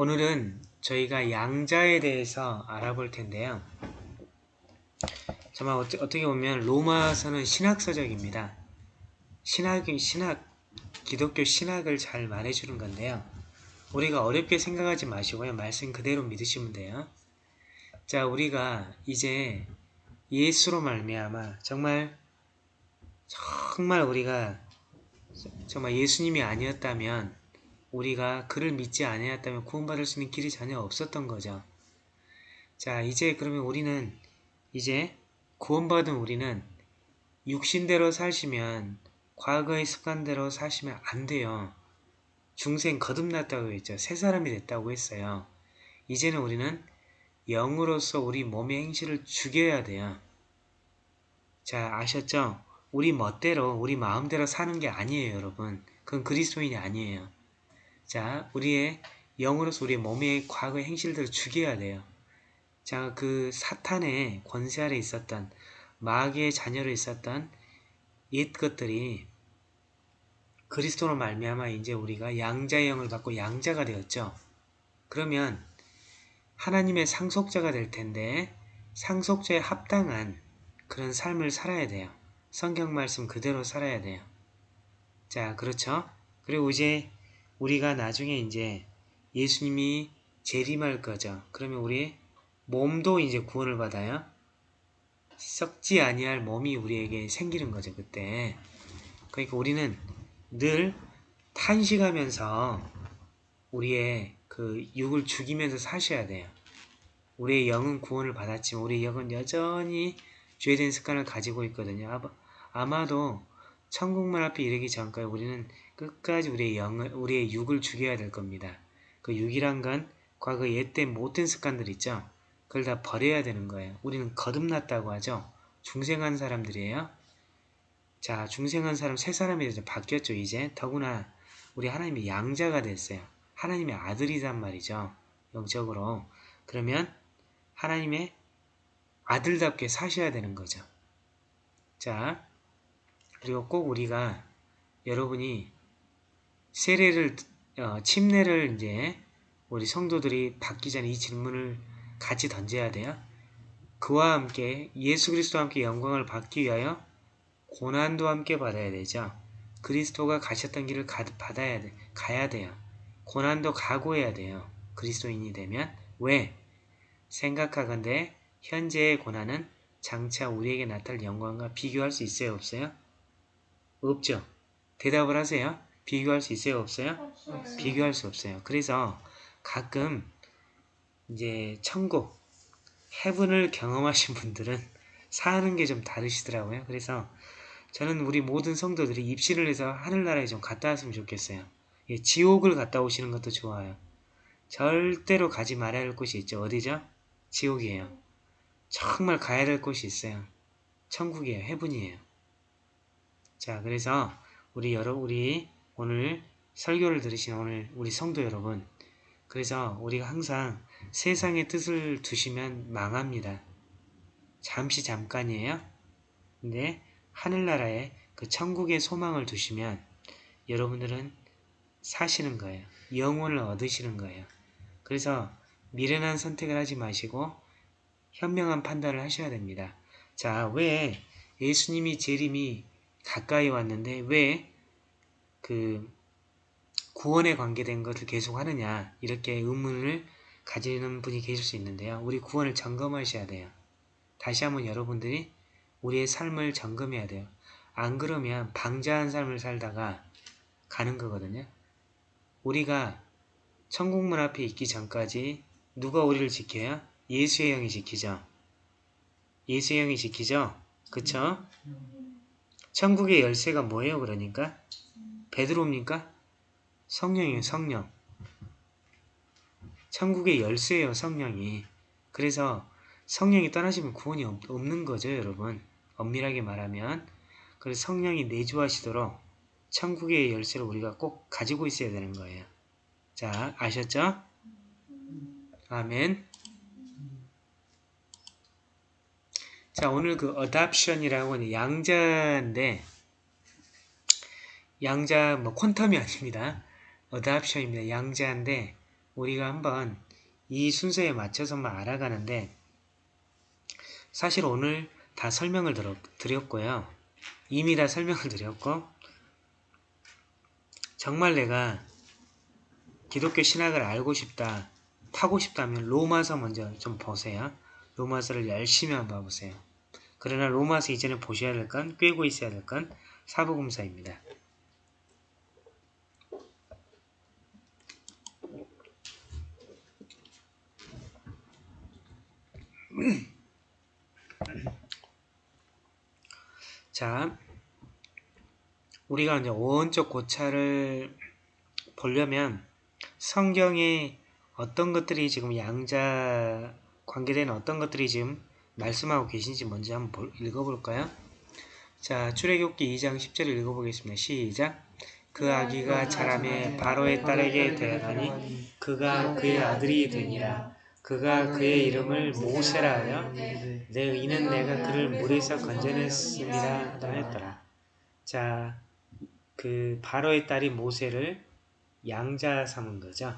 오늘은 저희가 양자에 대해서 알아볼 텐데요. 정말 어떻게 보면 로마서는 신학서적입니다. 신학이 신학 기독교 신학을 잘 말해주는 건데요. 우리가 어렵게 생각하지 마시고요. 말씀 그대로 믿으시면 돼요. 자, 우리가 이제 예수로 말미암아 정말 정말 우리가 정말 예수님이 아니었다면 우리가 그를 믿지 아니었다면 구원받을 수 있는 길이 전혀 없었던 거죠. 자, 이제 그러면 우리는 이제 구원받은 우리는 육신대로 사시면 과거의 습관대로 사시면 안 돼요. 중생 거듭났다고 했죠. 새 사람이 됐다고 했어요. 이제는 우리는 영으로서 우리 몸의 행실을 죽여야 돼요. 자, 아셨죠? 우리 멋대로, 우리 마음대로 사는 게 아니에요, 여러분. 그건 그리스도인이 아니에요. 자, 우리의 영으로서 우리의 몸의 과거의 행실들을 죽여야 돼요. 자, 그 사탄의 권세 아래 있었던 마귀의 자녀로 있었던 옛 것들이 그리스도로 말미암아 이제 우리가 양자의 영을 받고 양자가 되었죠. 그러면 하나님의 상속자가 될 텐데 상속자에 합당한 그런 삶을 살아야 돼요. 성경 말씀 그대로 살아야 돼요. 자, 그렇죠? 그리고 이제 우리가 나중에 이제 예수님이 재림할 거죠. 그러면 우리 몸도 이제 구원을 받아요. 썩지 아니할 몸이 우리에게 생기는 거죠. 그때. 그러니까 우리는 늘 탄식하면서 우리의 그 육을 죽이면서 사셔야 돼요. 우리의 영은 구원을 받았지만 우리의 영은 여전히 죄된 습관을 가지고 있거든요. 아마도 천국문 앞에 이르기 전까지 우리는 끝까지 우리의 영을, 우리의 육을 죽여야 될 겁니다. 그 육이란 건 과거 옛때 못된 습관들 있죠? 그걸 다 버려야 되는 거예요. 우리는 거듭났다고 하죠. 중생한 사람들이에요. 자, 중생한 사람 새 사람이 돼서 바뀌었죠, 이제. 더구나 우리 하나님의 양자가 됐어요. 하나님의 아들이란 말이죠. 영적으로. 그러면 하나님의 아들답게 사셔야 되는 거죠. 자, 그리고 꼭 우리가 여러분이 세례를 어, 침례를 이제 우리 성도들이 받기 전에 이 질문을 같이 던져야 돼요. 그와 함께 예수 그리스도와 함께 영광을 받기 위하여 고난도 함께 받아야 되죠. 그리스도가 가셨던 길을 가, 받아야 돼, 가야 돼요. 고난도 각오해야 돼요. 그리스도인이 되면 왜? 생각하건대 현재의 고난은 장차 우리에게 나타날 영광과 비교할 수 있어요? 없어요? 없죠. 대답을 하세요. 비교할 수 있어요? 없어요? 없어요. 비교할 수 없어요. 그래서 가끔 이제 천국, 해븐을 경험하신 분들은 사는 게 좀 다르시더라고요. 그래서 저는 우리 모든 성도들이 입시를 해서 하늘나라에 좀 갔다 왔으면 좋겠어요. 예, 지옥을 갔다 오시는 것도 좋아요. 절대로 가지 말아야 할 곳이 있죠. 어디죠? 지옥이에요. 정말 가야 될 곳이 있어요. 천국이에요. 해븐이에요. 자, 그래서 우리 여러 우리 오늘 설교를 들으신 오늘 우리 성도 여러분 그래서 우리가 항상 세상의 뜻을 두시면 망합니다. 잠시 잠깐이에요. 근데 하늘나라에 그 천국의 소망을 두시면 여러분들은 사시는 거예요. 영혼을 얻으시는 거예요. 그래서 미련한 선택을 하지 마시고 현명한 판단을 하셔야 됩니다. 자, 왜 예수님이 재림이 가까이 왔는데 왜 그 구원에 관계된 것을 계속 하느냐 이렇게 의문을 가지는 분이 계실 수 있는데요. 우리 구원을 점검하셔야 돼요. 다시 한번 여러분들이 우리의 삶을 점검해야 돼요. 안 그러면 방자한 삶을 살다가 가는 거거든요. 우리가 천국문 앞에 있기 전까지 누가 우리를 지켜요? 예수의 영이 지키죠. 예수의 영이 지키죠? 그쵸? 천국의 열쇠가 뭐예요 그러니까? 베드로입니까? 성령이에요 성령 천국의 열쇠예요 성령이 그래서 성령이 떠나시면 구원이 없는 거죠 여러분 엄밀하게 말하면 그래서 성령이 내주하시도록 천국의 열쇠를 우리가 꼭 가지고 있어야 되는 거예요 자 아셨죠? 아멘 자 오늘 그 adoption이라고 양자인데 양자 뭐 퀀텀이 아닙니다. 어답션입니다. 양자인데 우리가 한번 이 순서에 맞춰서만 알아가는데 사실 오늘 다 설명을 드렸고요. 이미 다 설명을 드렸고 정말 내가 기독교 신학을 알고 싶다, 타고 싶다면 로마서 먼저 좀 보세요. 로마서를 열심히 한번 봐보세요. 그러나 로마서 이전에 보셔야 될 건, 꿰고 있어야 될 건 사복음서입니다. 자, 우리가 이제 오온적 고찰을 보려면 성경에 어떤 것들이 지금 양자 관계된 어떤 것들이 지금 말씀하고 계신지 먼저 한번 읽어볼까요? 자, 출애굽기 2장 10절을 읽어보겠습니다. 시작! 그 아기가 자라매 바로의 딸에게 되었더니 그가 그의 아들이 되니라. 그가 그의 이름을 모세라 하여 내 이는 내가 그를 물에서 건져냈습니다 하였더라. 자, 그 바로의 딸이 모세를 양자 삼은 거죠.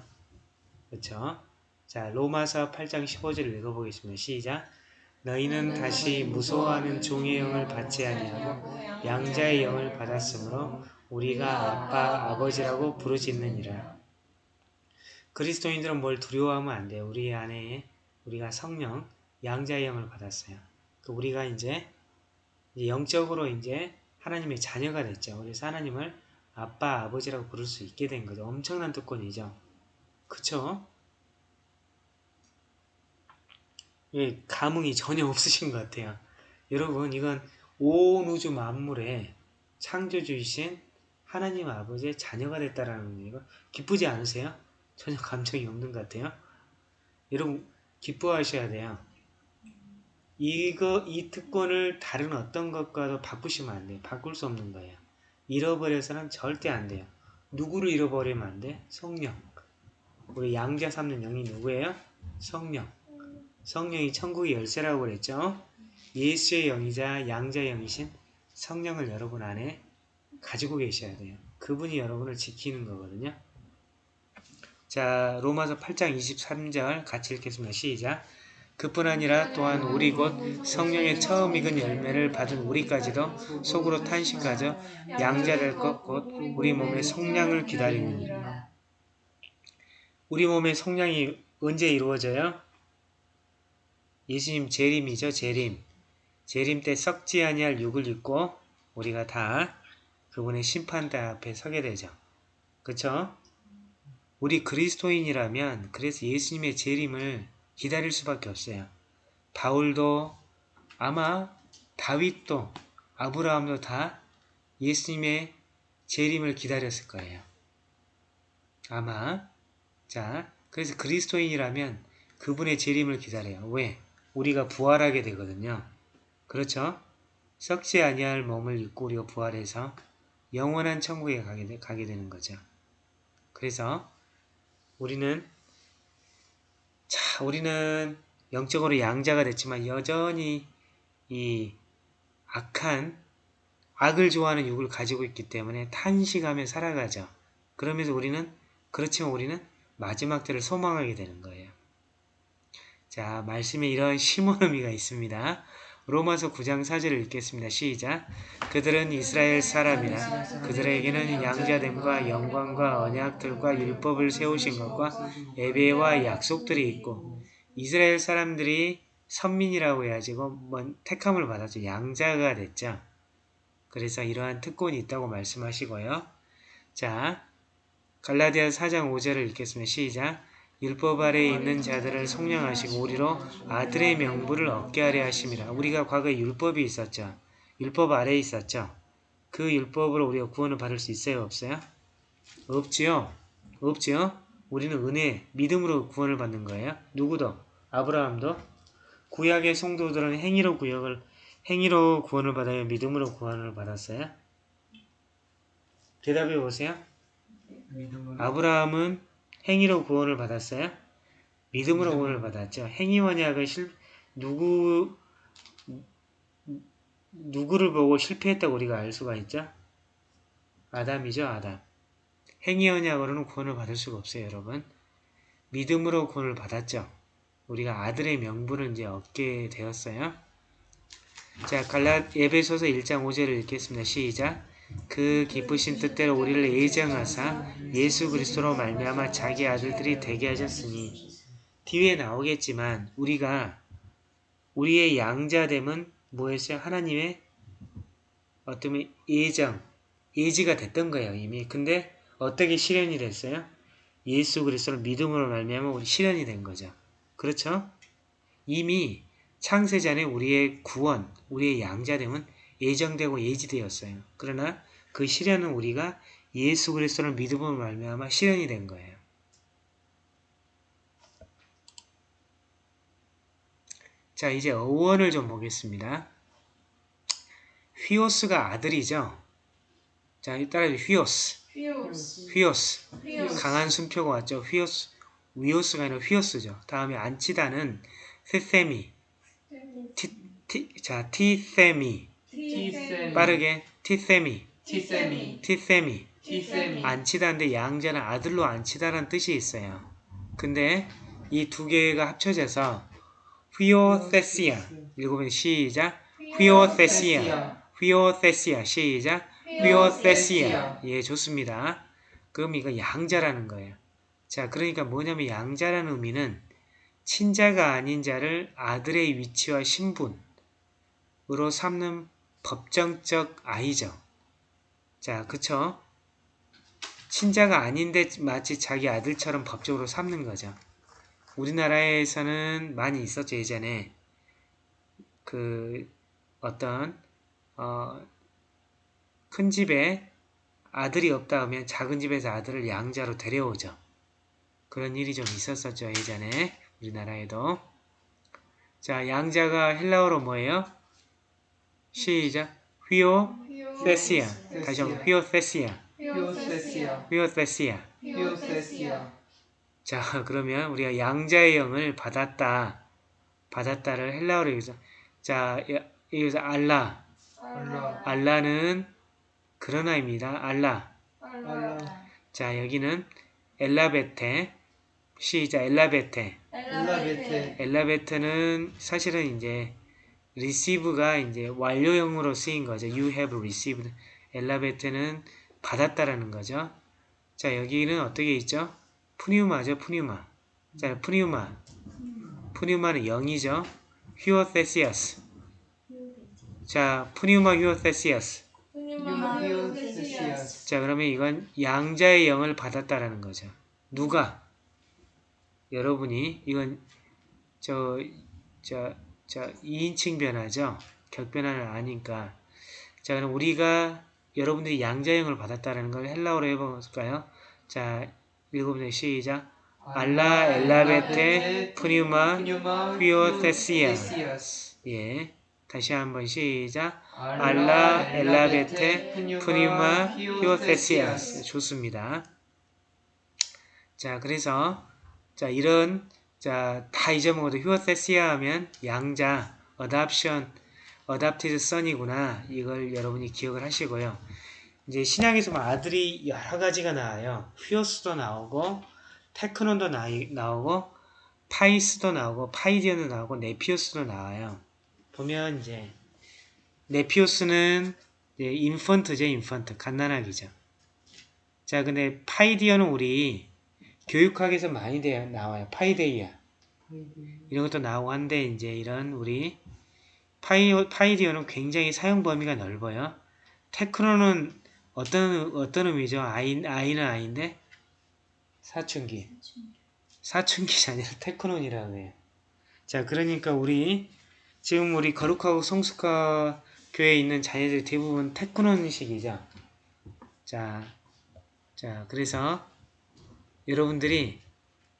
그렇죠? 자, 로마서 8장 15절을 읽어보겠습니다. 시작. 너희는 다시 무서워하는 종의 영을 받지 아니하고 양자의 영을 받았으므로 우리가 아빠, 아버지라고 부르짖느니라. 그리스도인들은 뭘 두려워하면 안 돼요. 우리 안에 우리가 성령, 양자의 영을 받았어요. 그 우리가 이제 영적으로 이제 하나님의 자녀가 됐죠. 그래서 하나님을 아빠, 아버지라고 부를 수 있게 된 거죠. 엄청난 특권이죠. 그쵸? 예, 감흥이 전혀 없으신 것 같아요. 여러분, 이건 온 우주 만물의 창조주이신 하나님 아버지의 자녀가 됐다라는 이거 기쁘지 않으세요? 전혀 감정이 없는 것 같아요. 여러분 기뻐하셔야 돼요. 이거 이 특권을 다른 어떤 것과도 바꾸시면 안 돼요. 바꿀 수 없는 거예요. 잃어버려서는 절대 안 돼요. 누구를 잃어버리면 안 돼? 성령. 우리 양자 삼는 영이 누구예요? 성령. 성령이 천국의 열쇠라고 그랬죠? 예수의 영이자 양자의 영이신 성령을 여러분 안에 가지고 계셔야 돼요. 그분이 여러분을 지키는 거거든요. 자, 로마서 8장 23절 같이 읽겠습니다. 시작. 그뿐 아니라 또한 우리 곧 성령의 처음 익은 열매를 받은 우리까지도 속으로 탄식하죠. 것곧 우리 몸의 성량을 기다리니 우리 몸의 성량이 언제 이루어져요? 예수님 재림이죠. 재림. 재림 때 썩지 아니할 육을 입고 우리가 다 그분의 심판대 앞에 서게 되죠. 그쵸? 우리 그리스도인이라면 그래서 예수님의 재림을 기다릴 수밖에 없어요. 바울도 아마 다윗도 아브라함도 다 예수님의 재림을 기다렸을 거예요. 아마 자 그래서 그리스도인이라면 그분의 재림을 기다려요. 왜? 우리가 부활하게 되거든요. 그렇죠? 썩지 아니할 몸을 입고 우리가 부활해서 영원한 천국에 가게, 되, 가게 되는 거죠. 그래서 우리는 자, 우리는 영적으로 양자가 됐지만 여전히 이 악한 악을 좋아하는 육을 가지고 있기 때문에 탄식하며 살아가죠. 그러면서 우리는 그렇지만 우리는 마지막 때를 소망하게 되는 거예요. 자, 말씀에 이런 심오한 의미가 있습니다. 로마서 9장 4절을 읽겠습니다. 시작. 그들은 이스라엘 사람이나 그들에게는 양자됨과 영광과 언약들과 율법을 세우신 것과 예배와 약속들이 있고 이스라엘 사람들이 선민이라고 해야지 뭐 택함을 받아서 양자가 됐죠. 그래서 이러한 특권이 있다고 말씀하시고요. 자, 갈라디아 4장 5절을 읽겠습니다. 시작. 율법 아래에 있는 자들을 속량하시고 우리로 아들의 명부를 얻게 하려 하심이라. 우리가 과거에 율법이 있었죠. 율법 아래에 있었죠. 그 율법으로 우리가 구원을 받을 수 있어요? 없어요? 없지요. 없지요. 우리는 은혜, 믿음으로 구원을 받는 거예요. 누구도? 아브라함도? 구약의 성도들은 행위로 구역을 행위로 구원을 받아요? 믿음으로 구원을 받았어요? 대답해 보세요. 아브라함은 행위로 구원을 받았어요? 믿음으로 구원을 받았죠. 행위 원약을 실, 누구, 누구를 보고 실패했다고 우리가 알 수가 있죠? 아담이죠, 아담. 행위 언약으로는 구원을 받을 수가 없어요, 여러분. 믿음으로 구원을 받았죠. 우리가 아들의 명분을 이제 얻게 되었어요. 자, 갈라 에베소서 1장 5절을 읽겠습니다. 시작. 그 기쁘신 뜻대로 우리를 예정하사 예수 그리스도로 말미암아 자기 아들들이 되게 하셨으니 뒤에 나오겠지만 우리가 우리의 양자됨은 뭐였어요? 하나님의 어떤 예정, 예지가 됐던 거예요 이미. 근데 어떻게 실현이 됐어요? 예수 그리스도를 믿음으로 말미암아 우리 실현이 된 거죠. 그렇죠? 이미 창세전에 우리의 구원, 우리의 양자됨은 예정되고 예지되었어요. 그러나 그 실현은 우리가 예수 그리스도를 믿음으로 말미암아 실현이 된 거예요. 자, 이제 어원을 좀 보겠습니다. 휘오스가 아들이죠. 자, 따라서 휘오스, 휘오스 휘오스. 휘오스 강한 순표가 왔죠. 휘오스, 위오스가 아니라 휘오스죠. 다음에 안치다는 세세미, 티, 티, 자, 티세미. 티세미 빠르게. 티세미, 티세미 티세미. 티세미 안 치다인데 양자는 아들로 안 치다라는 뜻이 있어요. 근데 이 두 개가 합쳐져서 휘오세시아 읽어보면 시작. 휘오세시아 휘오세시아 시작. 휘오세시아 예 좋습니다. 그럼 이거 양자라는 거예요. 자 그러니까 뭐냐면 양자라는 의미는 친자가 아닌 자를 아들의 위치와 신분 으로 삼는 법정적 아이죠. 자 그쵸? 친자가 아닌데 마치 자기 아들처럼 법적으로 삼는 거죠. 우리나라에서는 많이 있었죠 예전에 그 어떤 어, 큰 집에 아들이 없다 하면 작은 집에서 아들을 양자로 데려오죠. 그런 일이 좀 있었었죠 예전에 우리나라에도 자 양자가 헬라어로 뭐예요? 시작. 휘오 세시아 다시 한번. 휘오 세시아 휘오 세시아 휘오 세시아 자 그러면 우리가 양자의 영을 받았다. 받았다를 헬라어로 여기서. 자 여- 여기서 알라. 알라. 알라 는 그러나입니다. 알라. 알라. 자 여기는 엘라베테. 시작. 엘라베테. 엘라베테. 엘라베테는 사실은 이제 receive가 이제 완료형으로 쓰인 거죠. You have received. 엘라베테는 받았다라는 거죠. 자 여기는 어떻게 있죠? 푸니우마죠 푸니우마. 자 푸니우마. 푸니우마는 0이죠. 휴어세시아스 자 푸니우마 휴어세시아스 자 그러면 이건 양자의 영을 받았다라는 거죠. 누가? 여러분이 이건 저 저 저 2인칭 변화죠. 격변화는 아니까. 자 그럼 우리가 여러분들이 양자의 영을 받았다라는 걸 헬라어로 해볼까요? 자 읽어보세요. 시작. 알라 엘라베테 푸니우마 휘오세시아. 예. 다시 한번 시작. 알라 엘라베테 푸니마 히오세시아스 좋습니다. 자 그래서 자 이런 자 다 잊어먹어도 히오세시아 하면 양자 어답션 adopted son이구나 이걸 여러분이 기억을 하시고요. 이제 신약에서 보면 아들이 여러 가지가 나와요. 휘오스도 나오고 테크논도 나, 나오고 파이스도 나오고 파이디온도 나오고 네피오스도 나와요. 보면 이제 네피오스는 예, infant죠, infant. 갓난아기죠. 자, 근데 파이디온은 우리 교육학에서 많이 돼, 나와요. 파이데이아. 이런 것도 나오고 한데, 이제 이런 우리 파이, 파이디어는 굉장히 사용 범위가 넓어요. 테크노는 어떤, 어떤 의미죠? 아이, 아이는 아이인데, 사춘기. 사춘기가 아니라 테크논이라고 해요. 자, 그러니까 우리, 지금 우리 거룩하고 성숙하 교회에 있는 자녀들 대부분 테크논식이죠. 자, 자, 그래서 여러분들이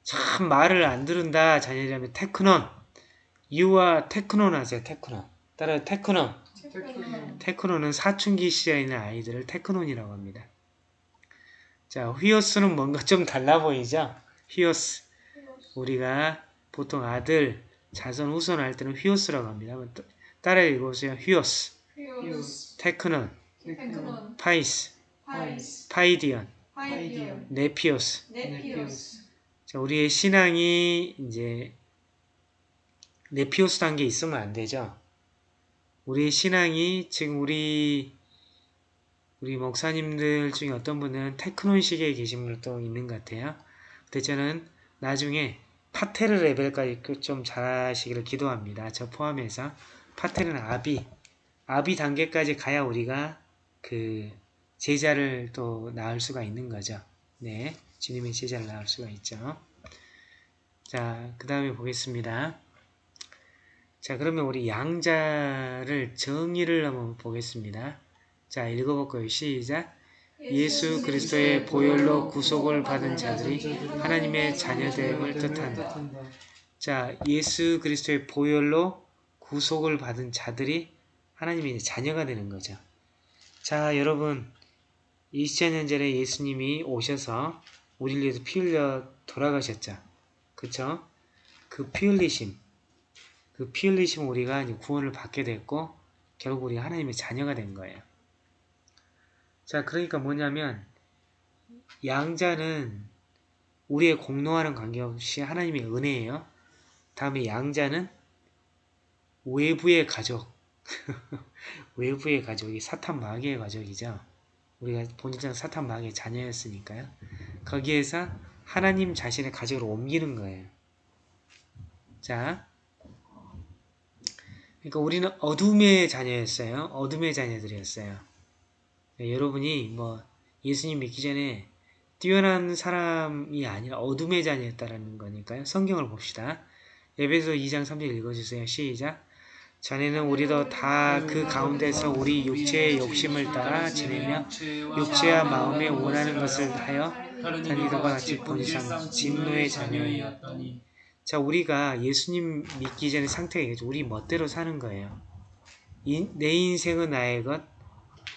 참 말을 안 들은다 자녀들하면 테크논, 유아 테크논 하세요. 테크논. 따라 테크논. 테크논은 사춘기 시절에 있는 아이들을 테크논이라고 합니다. 자, 휘오스는 뭔가 좀 달라 보이죠? 휘오스. 우리가 보통 아들, 자손 후손 할 때는 휘오스라고 합니다. 한번 따- 따라 읽어보세요. 휘오스 테크논, 파이스 파이디온, 네피오스. 네피오스 자, 우리의 신앙이 이제 네피오스 단계에 있으면 안 되죠. 우리의 신앙이 지금 우리 우리 목사님들 중에 어떤 분은 테크논식에 계신 분도 있는 것 같아요. 근데 저는 나중에 파테르 레벨까지 그좀 잘하시기를 기도합니다. 저 포함해서 파테르는 아비, 아비 단계까지 가야 우리가 그 제자를 또 낳을 수가 있는 거죠. 네, 주님의 제자를 낳을 수가 있죠. 자, 그 다음에 보겠습니다. 자, 그러면 우리 양자를 정의를 한번 보겠습니다. 자, 읽어볼까요? 시작. 예수 그리스도의 보혈로 구속을 받은 자들이 하나님의 자녀됨을 뜻한다. 자, 예수 그리스도의 보혈로 구속을 받은 자들이 하나님의 자녀가 되는 거죠. 자, 여러분, 2000년 전에 예수님이 오셔서 우리를 위해서 피 흘려 돌아가셨죠. 그쵸? 그피 흘리심, 그 피 흘리심 우리가 구원을 받게 됐고, 결국 우리가 하나님의 자녀가 된 거예요. 자, 그러니까 뭐냐면, 양자는 우리의 공로하는 관계없이 하나님의 은혜예요. 다음에 양자는 외부의 가족, 외부의 가족이 사탄 마귀의 가족이죠. 우리가 본질상 사탄 마귀의 자녀였으니까요. 거기에서 하나님 자신의 가족으로 옮기는 거예요. 자, 그러니까 우리는 어둠의 자녀였어요. 어둠의 자녀들이었어요. 네, 여러분이 뭐 예수님 믿기 전에 뛰어난 사람이 아니라 어둠의 자녀였다라는 거니까요. 성경을 봅시다. 에베소 2장 3절 읽어주세요. 시작. 전에는 우리도 다 그 가운데서 우리 육체의 욕심을 따라 지내며 육체와 마음에 원하는 것을 하여 이들과 같이 본상 진노의 자녀이었더니 자 우리가 예수님 믿기 전에 상태가 이거죠. 우리 멋대로 사는 거예요. 이, 내 인생은 나의 것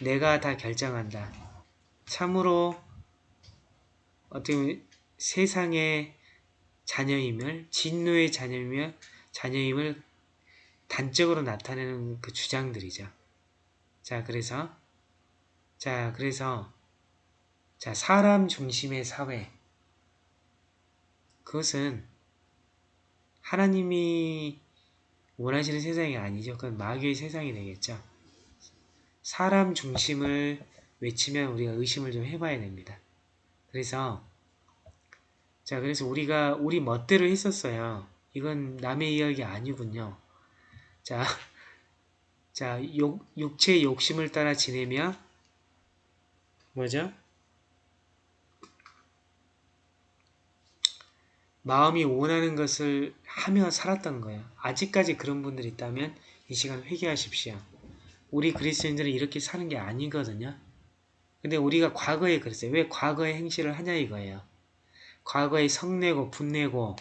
내가 다 결정한다. 참으로 어떻게 보면 세상의 자녀임을 진노의 자녀이며 자녀임을 단적으로 나타내는 그 주장들이죠. 자, 그래서 자, 그래서 자, 사람 중심의 사회 그것은 하나님이 원하시는 세상이 아니죠. 그건 마귀의 세상이 되겠죠. 사람 중심을 외치면 우리가 의심을 좀 해봐야 됩니다. 그래서 자 그래서 우리가 우리 멋대로 했었어요. 이건 남의 이야기 아니군요. 자, 자 욕, 육체의 욕심을 따라 지내며 뭐죠? 마음이 원하는 것을 하며 살았던 거예요. 아직까지 그런 분들이 있다면 이 시간 회개하십시오. 우리 그리스도인들은 이렇게 사는 게 아니거든요. 근데 우리가 과거에 그랬어요. 왜 과거의 행실을 하냐 이거예요. 과거에 성내고 분내고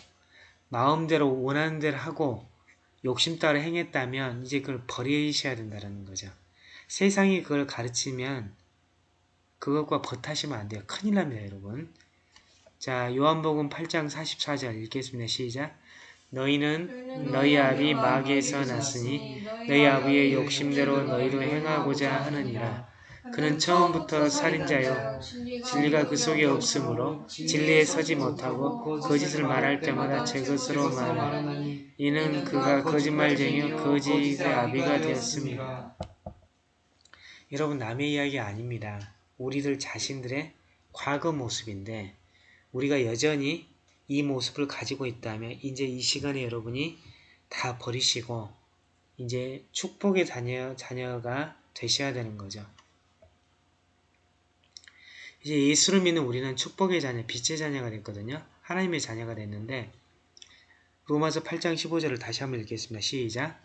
마음대로 원하는 대로 하고 욕심 따라 행했다면 이제 그걸 버리셔야 된다는 거죠. 세상이 그걸 가르치면 그것과 버타시면 안 돼요. 큰일 납니다, 여러분. 자, 요한복음 8장 44절 읽겠습니다. 시작. 너희는 너희 아비 마귀에서 났으니 너희 아비의 욕심대로 너희도 행하고자 하느니라. 그는 처음부터 살인자요 진리가 그 속에 없으므로 진리에 서지 못하고 거짓을 말할 때마다 제 것으로 말하니 이는 그가 거짓말쟁이요 거짓의 아비가 되었습니다. 여러분 남의 이야기 아닙니다. 우리들 자신들의 과거 모습인데 우리가 여전히 이 모습을 가지고 있다면 이제 이 시간에 여러분이 다 버리시고 이제 축복의 자녀, 자녀가 되셔야 되는 거죠. 이제 예수를 믿는 우리는 축복의 자녀, 빛의 자녀가 됐거든요. 하나님의 자녀가 됐는데 로마서 8장 15절을 다시 한번 읽겠습니다. 시작.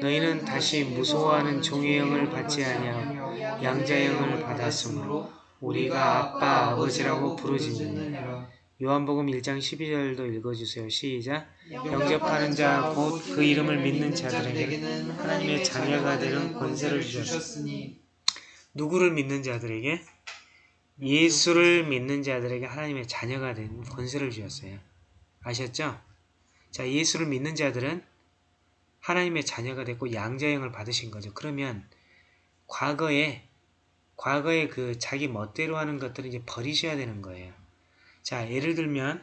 너희는 다시 무서워하는 종의 영을 받지 아니하고 양자의 영을 받았으므로 우리가 아빠 아버지라고 부르짖느니라. 요한복음 1장 12절도 읽어주세요. 시작. 영접하는 자 곧 그 이름을 믿는 자들에게는 하나님의 자녀가 되는 권세를 주셨으니 누구를 믿는 자들에게? 예수를 믿는 자들에게 하나님의 자녀가 된 권세를 주셨어요. 아셨죠? 자, 예수를 믿는 자들은 하나님의 자녀가 됐고 양자형을 받으신 거죠. 그러면 과거에 과거에 그 자기 멋대로 하는 것들을 이제 버리셔야 되는 거예요. 자, 예를 들면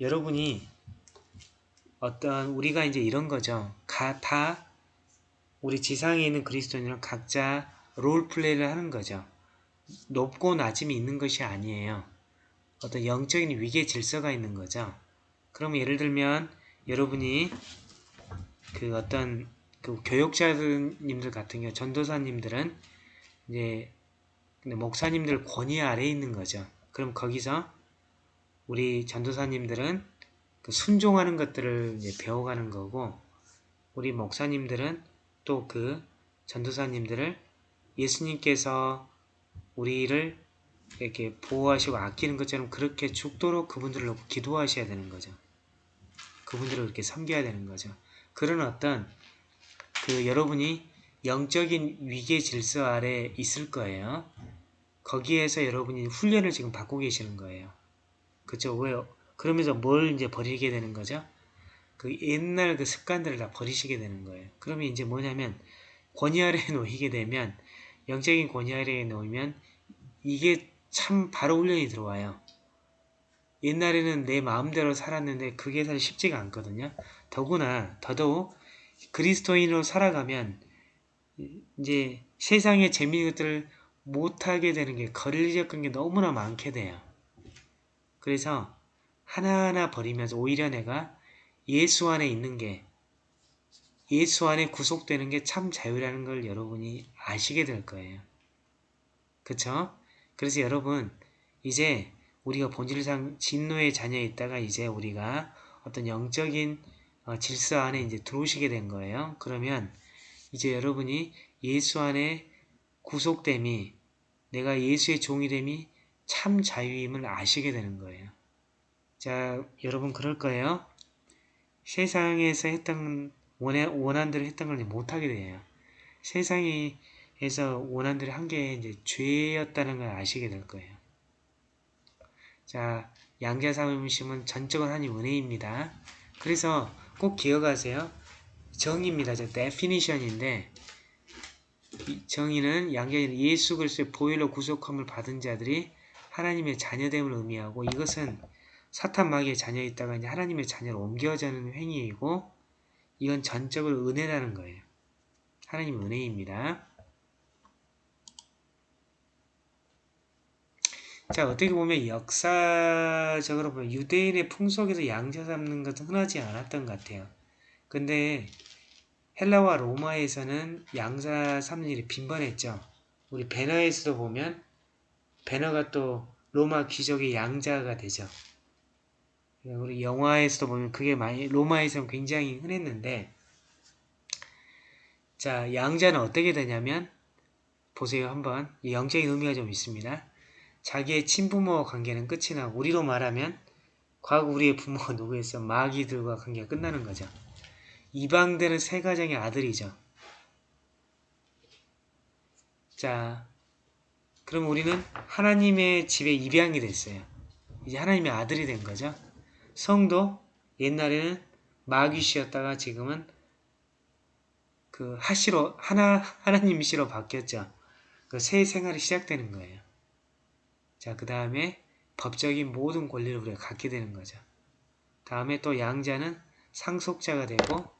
여러분이 어떤 우리가 이제 이런 거죠. 가, 다 우리 지상에 있는 그리스도인은 각자 롤 플레이를 하는 거죠. 높고 낮음이 있는 것이 아니에요. 어떤 영적인 위계 질서가 있는 거죠. 그럼 예를 들면 여러분이 그 어떤 그 교육자님들 같은 경우 전도사님들은 이제 목사님들 권위 아래에 있는 거죠. 그럼 거기서 우리 전도사님들은 그 순종하는 것들을 배워가는 거고 우리 목사님들은 또 그 전도사님들을 예수님께서 우리를 이렇게 보호하시고 아끼는 것처럼 그렇게 죽도록 그분들을 놓고 기도하셔야 되는 거죠. 그분들을 이렇게 섬겨야 되는 거죠. 그런 어떤 그 여러분이 영적인 위계 질서 아래 있을 거예요. 거기에서 여러분이 훈련을 지금 받고 계시는 거예요. 그죠? 왜? 그러면서 뭘 이제 버리게 되는 거죠? 그 옛날 그 습관들을 다 버리시게 되는 거예요. 그러면 이제 뭐냐면 권위 아래에 놓이게 되면 영적인 권위 아래에 놓이면 이게 참 바로 훈련이 들어와요. 옛날에는 내 마음대로 살았는데 그게 사실 쉽지가 않거든요. 더구나 더더욱 그리스도인으로 살아가면 이제 세상의 재미있는 것들을 못하게 되는 게 거리적인 게 너무나 많게 돼요. 그래서 하나하나 버리면서 오히려 내가 예수 안에 있는 게 예수 안에 구속되는 게 참 자유라는 걸 여러분이 아시게 될 거예요. 그쵸? 그래서 여러분 이제 우리가 본질상 진노의 자녀에 있다가 이제 우리가 어떤 영적인 어, 질서 안에 이제 들어오시게 된 거예요. 그러면 이제 여러분이 예수 안에 구속됨이 내가 예수의 종이됨이 참 자유임을 아시게 되는 거예요. 자, 여러분 그럴 거예요. 세상에서 했던 원해, 원한 대로 했던 걸 못하게 돼요. 세상에서 원한대로 한 게 이제 죄였다는 걸 아시게 될 거예요. 자, 양자 삼음심은 전적은 하나님 은혜입니다. 그래서 꼭 기억하세요. 정의입니다. 저이 정의는 양자는 예수 그리스도의 보혈로 구속함을 받은 자들이 하나님의 자녀됨을 의미하고 이것은 사탄 마귀의 자녀에 있다가 이제 하나님의 자녀로 옮겨지는 행위이고 이건 전적으로 은혜라는 거예요. 하나님 은혜입니다. 자 어떻게 보면 역사적으로 보면 유대인의 풍속에서 양자 잡는 것은 흔하지 않았던 것 같아요. 근데 헬라와 로마에서는 양자 삼는 일이 빈번했죠. 우리 배너에서도 보면 배너가 또 로마 귀족의 양자가 되죠. 우리 영화에서도 보면 그게 많이 로마에서는 굉장히 흔했는데 자 양자는 어떻게 되냐면 보세요 한번 이 영적인 의미가 좀 있습니다. 자기의 친부모 관계는 끝이 나고 우리로 말하면 과거 우리의 부모가 누구였어? 마귀들과 관계가 끝나는 거죠. 이방되는 세 가정의 아들이죠. 자, 그럼 우리는 하나님의 집에 입양이 됐어요. 이제 하나님의 아들이 된 거죠. 성도 옛날에는 마귀시였다가 지금은 그 하시로 하나 하나님시로 바뀌었죠. 그 새 생활이 시작되는 거예요. 자, 그 다음에 법적인 모든 권리를 우리가 갖게 되는 거죠. 다음에 또 양자는 상속자가 되고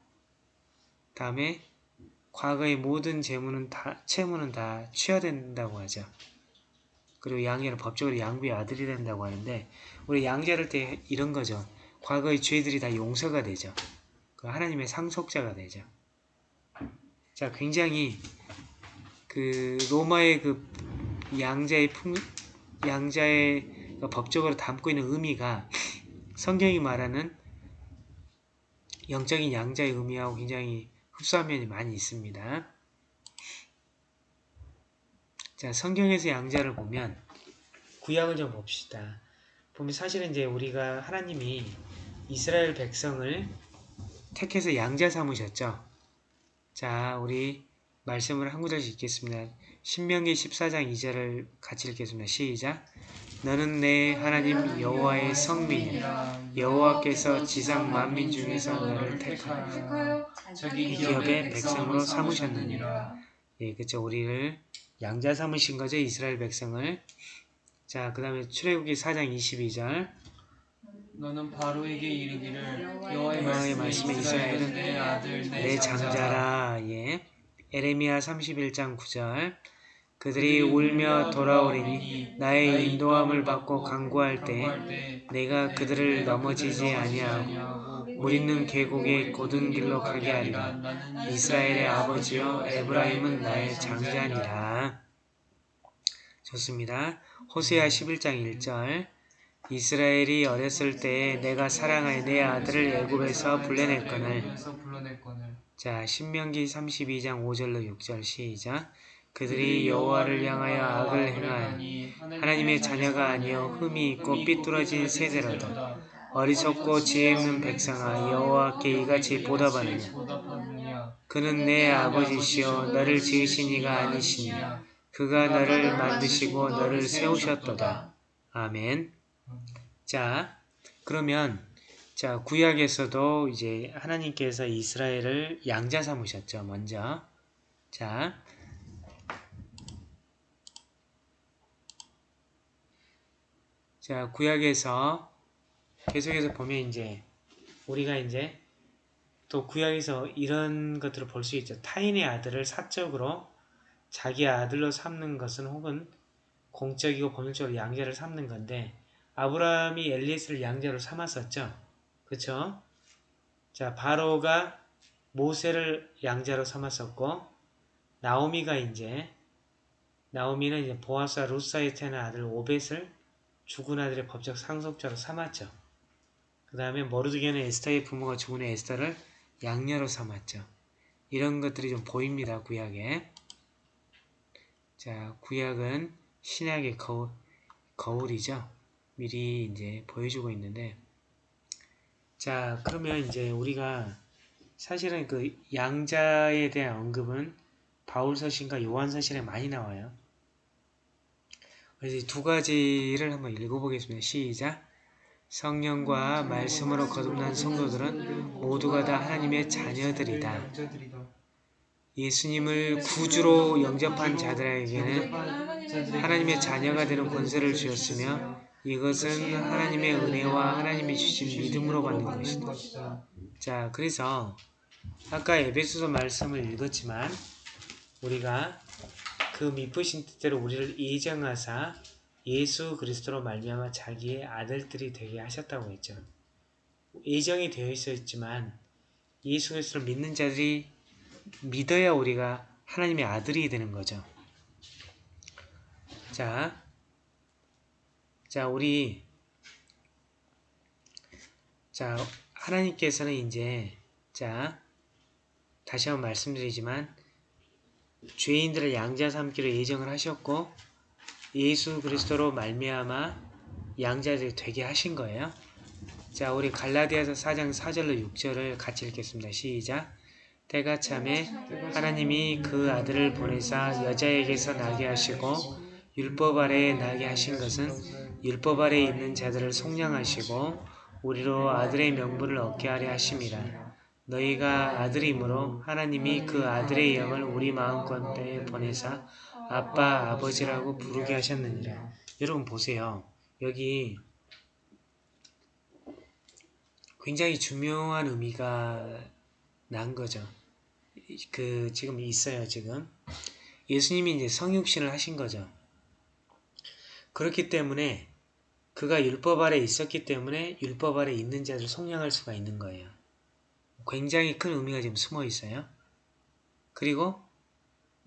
다음에 과거의 모든 재물은 다 채무는 다 취하된다고 하죠. 그리고 양자는 법적으로 양부의 아들이 된다고 하는데 우리 양자를 때 이런 거죠. 과거의 죄들이 다 용서가 되죠. 그 하나님의 상속자가 되죠. 자, 굉장히 그 로마의 그 양자의 풍 양자의 그 법적으로 담고 있는 의미가 성경이 말하는 영적인 양자의 의미하고 굉장히 흡사한 면이 많이 있습니다. 자, 성경에서 양자를 보면 구약을 좀 봅시다. 보면 사실은 이제 우리가 하나님이 이스라엘 백성을 택해서 양자 삼으셨죠. 자, 우리 말씀을 한 구절씩 읽겠습니다. 신명기 14장 2절을 같이 읽겠습니다. 시작. 너는 내 하나님 여호와의 성민이라 여호와께서 지상 만민 중에서 너를 택하여 자기 기업의 백성으로 삼으셨느니라. 예, 그쵸. 우리를 양자 삼으신 거죠. 이스라엘 백성을. 자, 그 다음에 출애굽기 4장 22절. 너는 바로에게 이르기를 여호와의 말씀에 말씀에 이스라엘은 이스라엘은 내 아들 내 장자라. 예. 에레미야 31장 9절. 그들이 울며 돌아오리니 나의 인도함을 받고 강구할 때 내가 그들을 넘어지지 아니하고 물 있는 계곡의 고든 길로 가게 하리라. 이스라엘의 아버지여 에브라임은 나의 장자니라. 좋습니다 호세아 11장 1절 이스라엘이 어렸을 때에 내가 사랑하여 내 아들을 애굽에서 불러냈거늘 자, 신명기 32장 5절로 6절 시작. 그들이 여호와를 향하여 악을 행하니 하나님의 자녀가 아니요 흠이 있고 삐뚤어진 세대로다. 어리석고 지혜 없는 백성아 여호와께 이같이 보답하느냐. 그는 내 아버지시요 너를 지으신 이가 아니시냐. 그가 너를 만드시고 너를 세우셨도다. 아멘. 자, 그러면 자, 구약에서도 이제 하나님께서 이스라엘을 양자 삼으셨죠, 먼저. 자, 자, 구약에서 계속해서 보면 이제 우리가 이제 또 구약에서 이런 것들을 볼 수 있죠. 타인의 아들을 사적으로 자기 아들로 삼는 것은 혹은 공적이고 법률적으로 양자를 삼는 건데 아브라함이 엘리에스를 양자로 삼았었죠. 그쵸? 자, 바로가 모세를 양자로 삼았었고, 나오미가 이제, 나오미는 이제 보아스와 루사에 태어난 아들 오벳을 죽은 아들의 법적 상속자로 삼았죠. 그 다음에 모르드게는 에스터의 부모가 죽은 후 에스터를 양녀로 삼았죠. 이런 것들이 좀 보입니다, 구약에. 자, 구약은 신약의 거울, 거울이죠. 미리 이제 보여주고 있는데, 자, 그러면 이제 우리가 사실은 그 양자에 대한 언급은 바울서신과 요한서신에 많이 나와요. 그래서 이두 가지를 한번 읽어보겠습니다. 시작. 성령과 말씀으로 거듭난 성도들은 모두가 다 하나님의 자녀들이다. 예수님을 구주로 영접한 자들에게는 하나님의 자녀가 되는 권세를 주셨으며 이것은 하나님의 은혜와 하나님이 주신 믿음으로 받는 것이다. 자, 그래서 아까 에베소서 말씀을 읽었지만 우리가 그 미쁘신 뜻대로 우리를 예정하사 예수 그리스도로 말미암아 자기의 아들들이 되게 하셨다고 했죠. 예정이 되어 있었지만 예수 그리스도를 믿는 자들이 믿어야 우리가 하나님의 아들이 되는 거죠. 자, 자, 우리, 자, 하나님께서는 이제, 자, 다시 한번 말씀드리지만, 죄인들을 양자 삼기로 예정을 하셨고, 예수 그리스도로 말미암아 양자들이 되게 하신 거예요. 자, 우리 갈라디아서 4장 4절로 6절을 같이 읽겠습니다. 시작. 때가 참에 하나님이 그 아들을 보내사 여자에게서 나게 하시고 율법 아래에 나게 하신 것은 율법 아래에 있는 자들을 속량하시고 우리로 아들의 명분을 얻게 하려 하심이라. 너희가 아들이므로 하나님이 그 아들의 영을 우리 마음껏에 보내사 아빠 아버지라고 부르게 하셨느니라. 여러분 보세요. 여기 굉장히 중요한 의미가 난 거죠. 그 지금 있어요 지금 예수님이 이제 성육신을 하신 거죠. 그렇기 때문에 그가 율법 아래 있었기 때문에 율법 아래 있는 자를 속량할 수가 있는 거예요. 굉장히 큰 의미가 지금 숨어 있어요. 그리고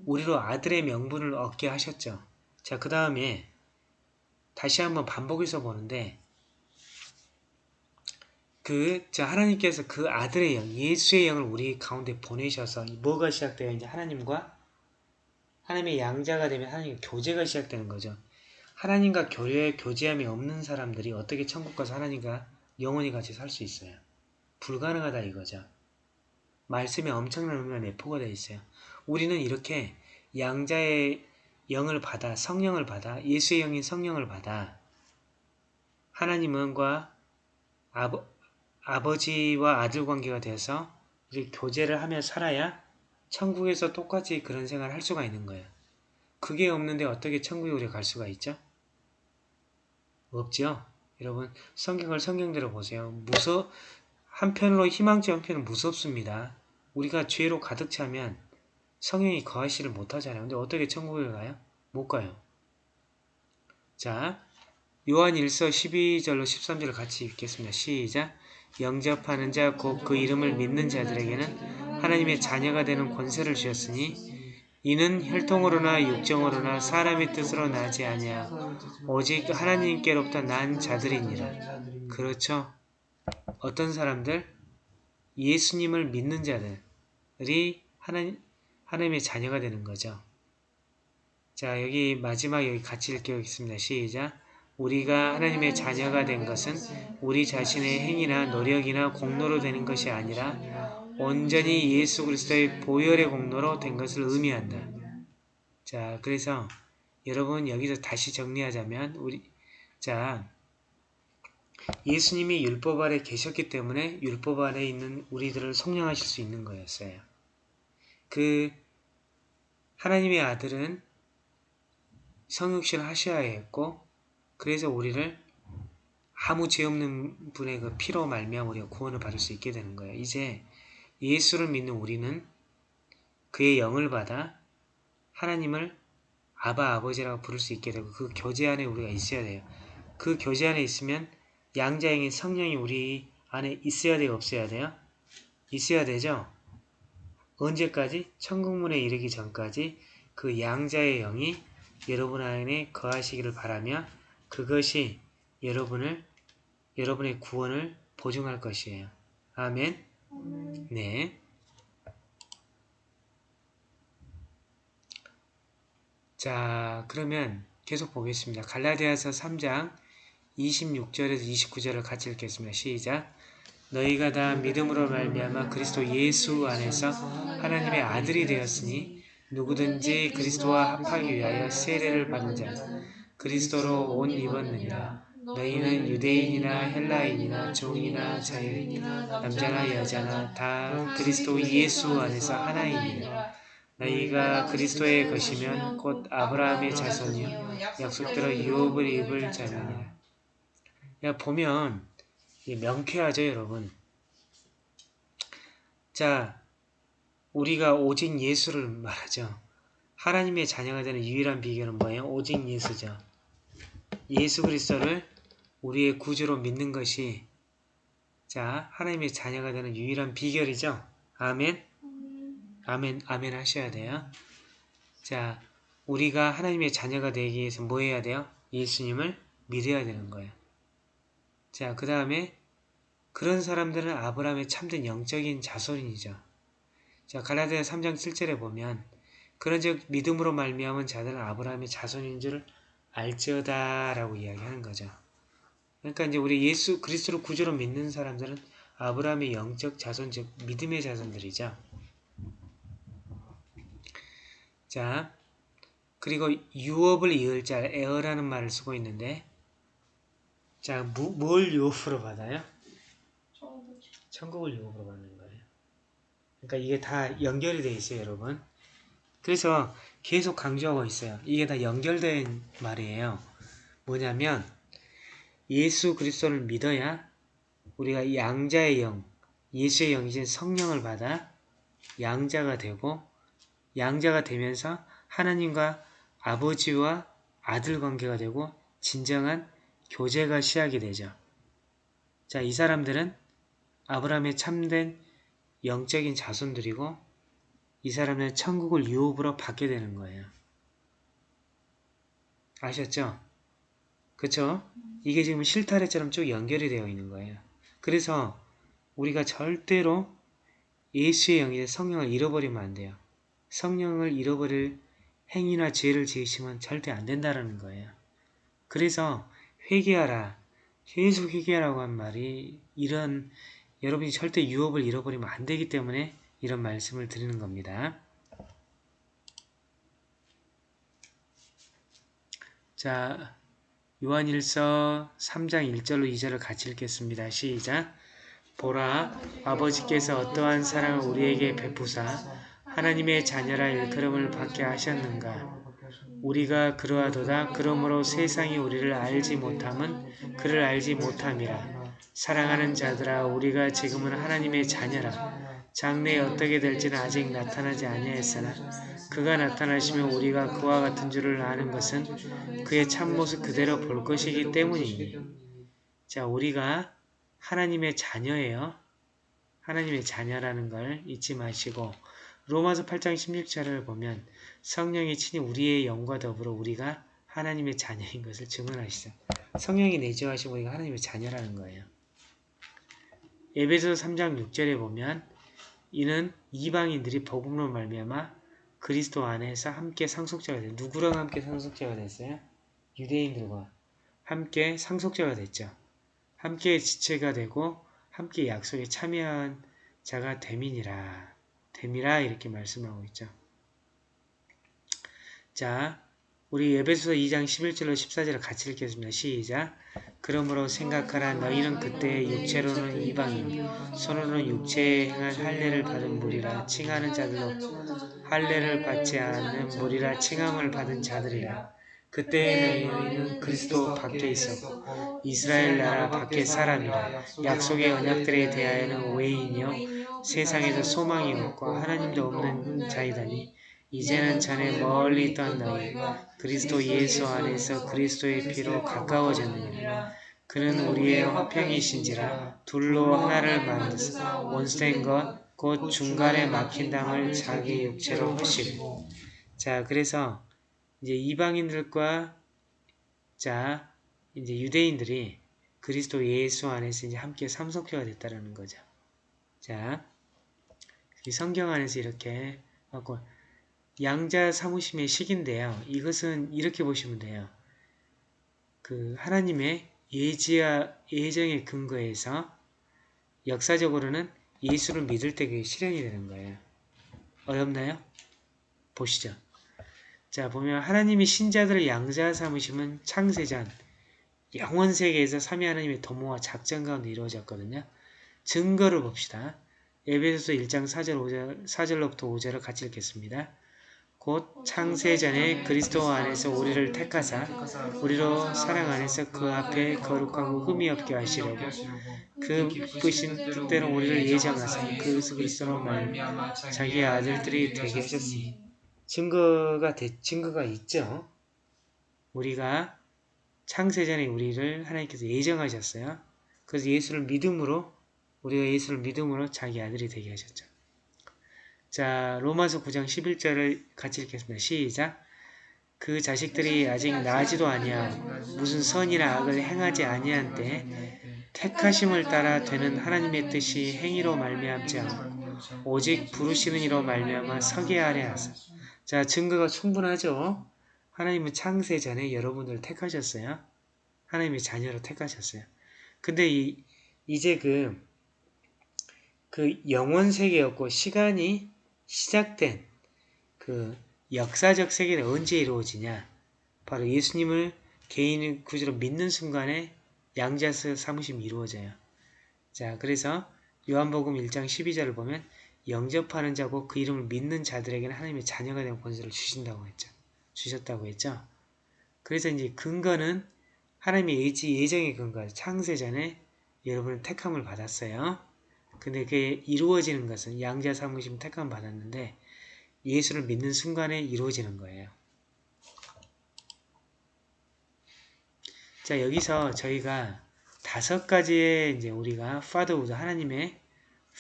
우리로 아들의 명분을 얻게 하셨죠. 자, 그 다음에 다시 한번 반복해서 보는데 그, 자, 하나님께서 그 아들의 영, 예수의 영을 우리 가운데 보내셔서 뭐가 시작돼요? 이제 하나님과 하나님의 양자가 되면 하나님과 교제가 시작되는 거죠. 하나님과 교류에 교제함이 없는 사람들이 어떻게 천국 가서 하나님과 영원히 같이 살 수 있어요? 불가능하다 이거죠. 말씀에 엄청난 의미가 내포가 되어 있어요. 우리는 이렇게 양자의 영을 받아 성령을 받아 예수의 영인 성령을 받아 하나님과 아버, 아버지와 아들 관계가 돼서 이렇게 교제를 하며 살아야 천국에서 똑같이 그런 생활을 할 수가 있는 거예요. 그게 없는데 어떻게 천국에 우리가 갈 수가 있죠? 없죠? 여러분 성경을 성경대로 보세요. 무서 한편으로 희망지 한편은 무섭습니다. 우리가 죄로 가득 차면 성령이 거하시를 못하잖아요. 근데 어떻게 천국에 가요? 못 가요. 자, 요한 1서 12절로 13절을 같이 읽겠습니다. 시작. 영접하는 자 곧 그 이름을 믿는 자들에게는 하나님의 자녀가 되는 권세를 주셨으니 이는 혈통으로나 육정으로나 사람의 뜻으로 나지 아니하 오직 하나님께로부터 난 자들이니라. 그렇죠. 어떤 사람들? 예수님을 믿는 자들이 하나님, 하나님의 자녀가 되는 거죠. 자, 여기 마지막 여기 같이 읽겠습니다. 시작. 우리가 하나님의 자녀가 된 것은 우리 자신의 행위나 노력이나 공로로 되는 것이 아니라 온전히 예수 그리스도의 보혈의 공로로 된 것을 의미한다. 자, 그래서 여러분 여기서 다시 정리하자면 우리 자 예수님이 율법 아래 계셨기 때문에 율법 아래 있는 우리들을 속량하실 수 있는 거였어요. 그 하나님의 아들은 성육신을 하셔야 했고 그래서 우리를 아무 죄 없는 분의 그 피로 말미암아 우리가 구원을 받을 수 있게 되는 거예요. 이제 예수를 믿는 우리는 그의 영을 받아 하나님을 아바 아버지라고 부를 수 있게 되고 그 교제 안에 우리가 있어야 돼요. 그 교제 안에 있으면 양자형인 성령이 우리 안에 있어야 돼요? 없어야 돼요? 있어야 되죠? 언제까지? 천국문에 이르기 전까지 그 양자의 영이 여러분 안에 거하시기를 바라며 그것이 여러분을 여러분의 구원을 보증할 것이에요. 아멘. 네. 자, 그러면 계속 보겠습니다. 갈라디아서 3장 26절에서 29절을 같이 읽겠습니다. 시작. 너희가 다 믿음으로 말미암아 그리스도 예수 안에서 하나님의 아들이 되었으니 누구든지 그리스도와 합하기 위하여 세례를 받은 자 그리스도로 옷 입었느니라. 너희는 유대인이나 헬라인이나 종이나 자유인이나 남자나 여자나 다 그리스도 예수 안에서 하나이니라. 너희가 그리스도의 것이면 곧 아브라함의 자손이요 약속대로 유업을 입을 자니라. 야 보면 명쾌하죠 여러분. 자 우리가 오직 예수를 말하죠. 하나님의 자녀가 되는 유일한 비결은 뭐예요? 오직 예수죠. 예수 그리스도를 우리의 구주로 믿는 것이 자 하나님의 자녀가 되는 유일한 비결이죠. 아멘. 아멘 아멘 하셔야 돼요. 자 우리가 하나님의 자녀가 되기 위해서 뭐 해야 돼요? 예수님을 믿어야 되는 거예요. 자 그 다음에 그런 사람들은 아브라함의 참된 영적인 자손이죠. 자 갈라디아 3장 7절에 보면 그런즉 믿음으로 말미암은 자들은 아브라함의 자손인 줄 알지어다 라고 이야기하는 거죠. 그러니까 이제 우리 예수 그리스도를 구주로 믿는 사람들은 아브라함의 영적 자손 즉 믿음의 자손들이죠. 자 그리고 유업을 이을 자 에어라는 말을 쓰고 있는데 자 무, 뭘 유업으로 받아요? 천국을 유업으로 받는 거예요. 그러니까 이게 다 연결이 돼 있어요, 여러분. 그래서 계속 강조하고 있어요. 이게 다 연결된 말이에요. 뭐냐면 예수 그리스도를 믿어야 우리가 양자의 영, 예수의 영이신 성령을 받아 양자가 되고 양자가 되면서 하나님과 아버지와 아들 관계가 되고 진정한 교제가 시작이 되죠. 자, 이 사람들은 아브라함의 참된 영적인 자손들이고 이 사람은 천국을 유업으로 받게 되는 거예요. 아셨죠? 그쵸? 이게 지금 실타래처럼 쭉 연결이 되어 있는 거예요. 그래서 우리가 절대로 예수의 영이 성령을 잃어버리면 안 돼요. 성령을 잃어버릴 행위나 죄를 지으시면 절대 안 된다는 거예요. 그래서 회개하라. 계속 회개하라고 한 말이 이런 여러분이 절대 유업을 잃어버리면 안 되기 때문에 이런 말씀을 드리는 겁니다. 자, 요한일서 3장 1절로 2절을 같이 읽겠습니다. 시작! 보라, 아버지께서 어떠한 사랑을 우리에게 베푸사 하나님의 자녀라 일컬음을 받게 하셨는가? 우리가 그러하도다 그러므로 세상이 우리를 알지 못함은 그를 알지 못함이라 사랑하는 자들아 우리가 지금은 하나님의 자녀라 장래에 어떻게 될지는 아직 나타나지 아니하였으나 그가 나타나시면 우리가 그와 같은 줄을 아는 것은 그의 참모습 그대로 볼 것이기 때문이니 자 우리가 하나님의 자녀예요 하나님의 자녀라는 걸 잊지 마시고 로마서 8장 16절을 보면 성령이 친히 우리의 영과 더불어 우리가 하나님의 자녀인 것을 증언하시죠. 성령이 내주하시고 우리가 하나님의 자녀라는 거예요. 에베소 3장 6절에 보면 이는 이방인들이 복음으로 말미암아 그리스도 안에서 함께 상속자가 됐어요. 누구랑 함께 상속자가 됐어요? 유대인들과 함께 상속자가 됐죠. 함께 지체가 되고 함께 약속에 참여한 자가 됨이니라. 됨이라 이렇게 말씀하고 있죠. 자, 우리 에베소서 2장 11절로 14절을 같이 읽겠습니다. 시작. 그러므로 생각하라 너희는 그때 육체로는 이방인 손으로는 육체에 행한 할례를 받은 무리라. 칭하는 자들로 할례를 받지 않는 무리라. 칭함을 받은 자들이라. 그때 너희는 그리스도 밖에 있었고 이스라엘 나라 밖에 사람이라. 약속의 언약들에 대하여는 외인이요 세상에서 소망이 없고 하나님도 없는 자이다니 이제는 전에 멀리 있던 너희 그리스도 예수 안에서 그리스도의 피로 가까워졌느니라 그는 우리의 화평이신지라 둘로 하나를 만드사 원수된 것 곧 중간에 막힌 담을 자기 육체로 하시고 자 그래서 이제 이방인들과 자 이제 유대인들이 그리스도 예수 안에서 이제 함께 삼속회가 됐다라는 거죠. 자, 이 성경 안에서 이렇게 하고 양자 사무심의 식인데요. 이것은 이렇게 보시면 돼요. 그 하나님의 예지와 예정의 근거에서 역사적으로는 예수를 믿을 때 그게 실현이 되는 거예요. 어렵나요? 보시죠. 자 보면 하나님이 신자들을 양자 삼으심은 창세전 영원 세계에서 삼위 하나님의 도모와 작전 가운데 이루어졌거든요. 증거를 봅시다. 에베소서 1장 4절 5절 4절로부터 5절을 같이 읽겠습니다. 곧 창세 전에 그리스도 안에서 우리를 택하사 우리로 사랑 안에서 그 앞에 거룩하고 흠이 없게 하시려고 그 기쁘신 뜻대로 우리를 예정하사 그 그리스도로 말미암아 자기 아들들이 되게 하셨으니 증거가 대, 증거가 있죠. 우리가 창세 전에 우리를 하나님께서 예정하셨어요. 그래서 예수를 믿음으로 우리가 예수를 믿음으로 자기 아들이 되게 하셨죠. 자, 로마서 9장 11절을 같이 읽겠습니다. 시작. 그 자식들이 아직 나지도 아니하 무슨 선이나 악을 행하지 아니한 때 택하심을 따라 되는 하나님의 뜻이 행위로 말미암지 않고 오직 부르시는 이로 말미암아 서게 하려 하사 자, 증거가 충분하죠. 하나님은 창세 전에 여러분들을 택하셨어요. 하나님의 자녀로 택하셨어요. 근데 이, 이제 그, 그 영원 세계였고 시간이 시작된 그 역사적 세계는 언제 이루어지냐? 바로 예수님을 개인 구주로 믿는 순간에 양자스 사무심이 이루어져요. 자, 그래서 요한복음 1장 12절을 보면 영접하는 자고 그 이름을 믿는 자들에게는 하나님의 자녀가 되는 권세를 주신다고 했죠. 주셨다고 했죠. 그래서 이제 근거는 하나님의 의지 예정의 근거, 창세전에 여러분은 택함을 받았어요. 근데 그게 이루어지는 것은 양자 삼으심 택함 받았는데 예수를 믿는 순간에 이루어지는 거예요. 자 여기서 저희가 다섯 가지의 이제 우리가 fatherhood 하나님의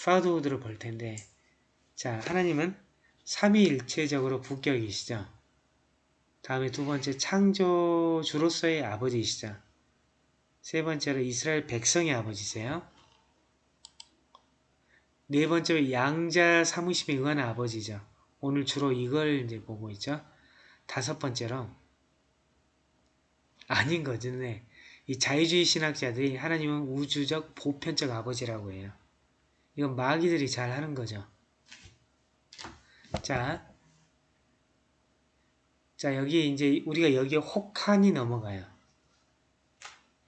fatherhood를 볼 텐데 자 하나님은 삼위일체적으로 부격이시죠. 다음에 두 번째 창조주로서의 아버지이시죠. 세 번째로 이스라엘 백성의 아버지세요. 네 번째로 양자 사무심에 의한 아버지죠. 오늘 주로 이걸 이제 보고 있죠. 다섯 번째로 아닌 거죠. 네. 이 자유주의 신학자들이 하나님은 우주적 보편적 아버지라고 해요. 이건 마귀들이 잘 하는 거죠. 자, 자 여기 이제 우리가 여기에 혹한이 넘어가요.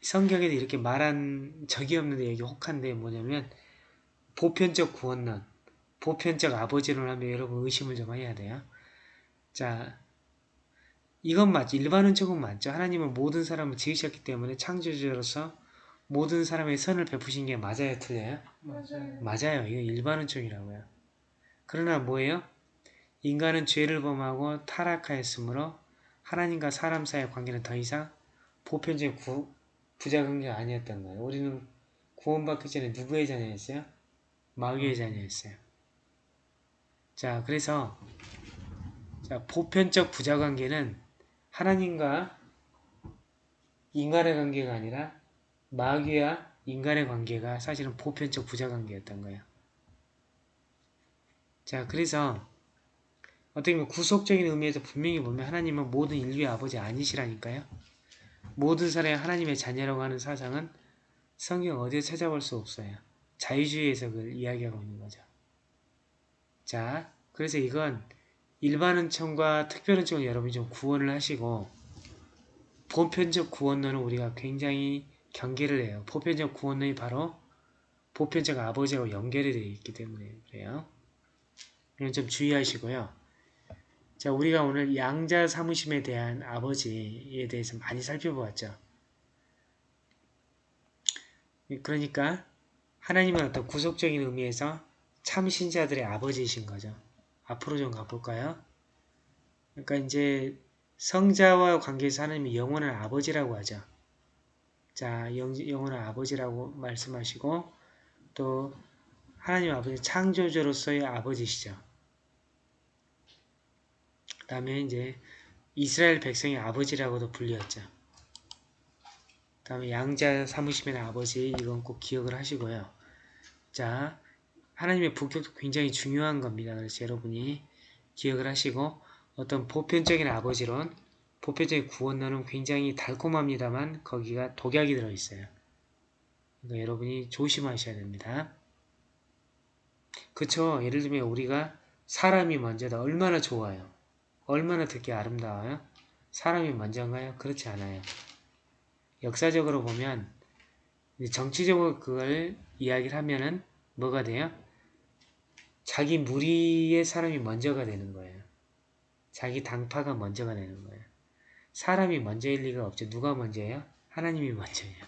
성경에도 이렇게 말한 적이 없는데 여기 혹한데 뭐냐면 보편적 구원론, 보편적 아버지론 하면 여러분 의심을 좀 해야 돼요. 자, 이건 맞죠. 일반은 조금 맞죠. 하나님은 모든 사람을 지으셨기 때문에 창조주로서 모든 사람의 선을 베푸신 게 맞아요, 틀려요? 맞아요. 맞아요. 이거 일반은총이라고요. 그러나 뭐예요? 인간은 죄를 범하고 타락하였으므로 하나님과 사람 사이의 관계는 더 이상 보편적인 구, 부자 관계가 아니었던 거예요. 우리는 구원받기 전에 누구의 자녀였어요? 마귀의 자녀였어요. 자, 그래서 자, 보편적 부자관계는 하나님과 인간의 관계가 아니라 마귀와 인간의 관계가 사실은 보편적 부자관계였던 거예요. 자, 그래서 어떻게 보면 구속적인 의미에서 분명히 보면 하나님은 모든 인류의 아버지 아니시라니까요. 모든 사람이 하나님의 자녀라고 하는 사상은 성경 어디에 찾아볼 수 없어요. 자유주의에서 그걸 이야기하고 있는 거죠. 자, 그래서 이건 일반은총과 특별은총을 여러분이 좀 구원을 하시고 보편적 구원론은 우리가 굉장히 경계를 해요. 보편적 구원론이 바로 보편적 아버지하고 연결이 되어 있기 때문에 그래요. 이건 좀 주의하시고요. 자, 우리가 오늘 양자 사무심에 대한 아버지에 대해서 많이 살펴보았죠. 그러니까 하나님은 어떤 구속적인 의미에서 참 신자들의 아버지이신 거죠. 앞으로 좀 가볼까요? 그러니까 이제 성자와 관계에서 하나님이 영원한 아버지라고 하죠. 자, 영, 영원한 아버지라고 말씀하시고 또 하나님 아버지 창조주로서의 아버지시죠. 그 다음에 이제 이스라엘 백성의 아버지라고도 불렸죠. 그 다음에 양자 사무심의 아버지 이건 꼭 기억을 하시고요. 자, 하나님의 부격도 굉장히 중요한 겁니다. 그래서 여러분이 기억을 하시고 어떤 보편적인 아버지론, 보편적인 구원론은 굉장히 달콤합니다만 거기가 독약이 들어있어요. 그러니까 여러분이 조심하셔야 됩니다. 그쵸? 예를 들면 우리가 사람이 먼저다. 얼마나 좋아요. 얼마나 듣기 아름다워요? 사람이 먼저인가요? 그렇지 않아요. 역사적으로 보면 정치적으로 그걸 이야기를 하면은 뭐가 돼요? 자기 무리의 사람이 먼저가 되는 거예요. 자기 당파가 먼저가 되는 거예요. 사람이 먼저일 리가 없죠. 누가 먼저예요? 하나님이 먼저예요.